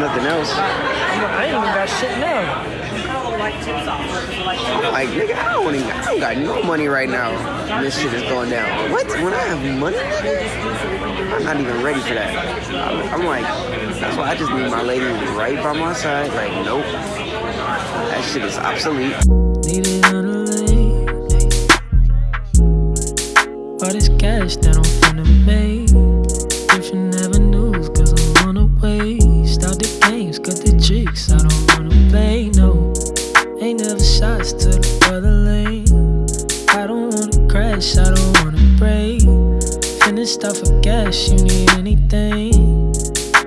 nothing else. I ain't even got shit now. I'm like, nigga, I don't, even, I don't got no money right now. And this shit is going down. What? When I have money, nigga? I'm not even ready for that. I'm, I'm like, that's why I just need my lady right by my side. Like, nope. That shit is obsolete. Leave it on the lane. All this cash that I'm finna make. I'm on the. Games, cut the tricks, I don't wanna play, no. Ain't never shots to the other lane. I don't wanna crash, I don't wanna break. Finished off of gas, you need anything.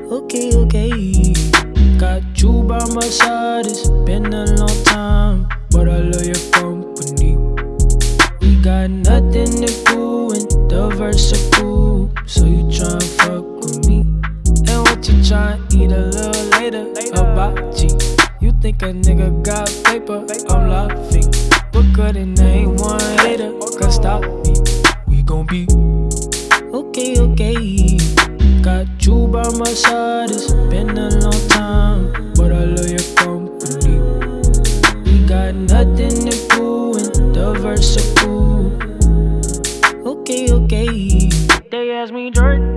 Okay, okay. Got you by my side, it's been a what you tryna eat a little later? Hibachi. You think a nigga got paper? I'm laughing. But good and ain't one hater, can stop me. We gon' be okay, okay. Got you by my side, it's been a long time, but I love your company. We got nothing to do in the vertical. Okay, okay. They ask me, Jordan,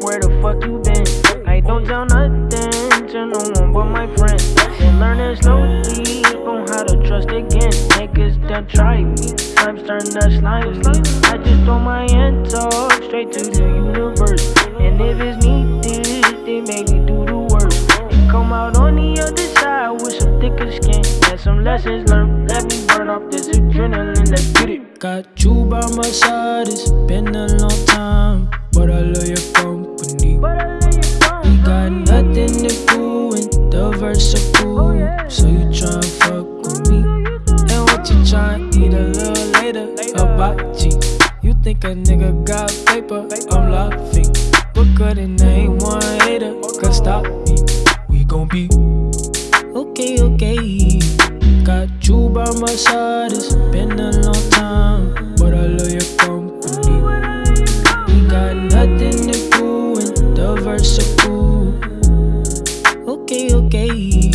where the fuck you been? Don't tell nothing to no one but my friends. Been learning slowly on how to trust again. Niggas done try me, slimes turn to slime me. I just throw my hands off straight to the universe. And if it's needed, they make me do the work. And come out on the other side with some thicker skin and some lessons learned. Let me burn off this adrenaline, let's get it. Got you by my side, it's been a long time, but I love your company. Got nothing to do with the vertical, so you tryna fuck with me. And what you tryna eat a little later? Hibachi. You think a nigga got paper? I'm laughing. But good and ain't one hater, can stop me. We gon' be okay, okay. Got you by my side, it's been a long time, but I love your company. We got nothing to do with the vertical. Okay, okay.